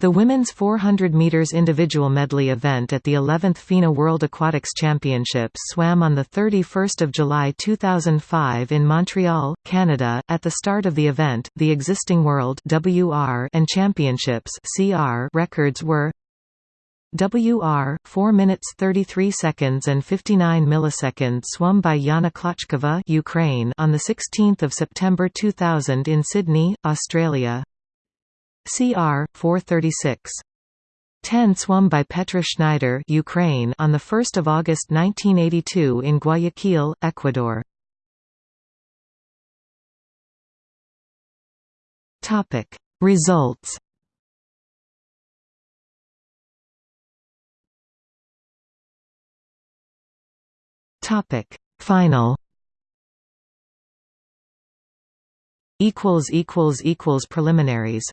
The women's 400 meters individual medley event at the 11th FINA World Aquatics Championships swam on the 31st of July 2005 in Montreal, Canada. At the start of the event, the existing world WR and championships CR records were WR 4 minutes 33 seconds and 59 milliseconds swum by Yana Klochkova Ukraine on the 16th of September 2000 in Sydney, Australia. CR 436 10 swum by Petra Schneider Ukraine on the 1st of August 1982 in Guayaquil, Ecuador. Topic. Results. Topic. Final. Equals equals equals preliminaries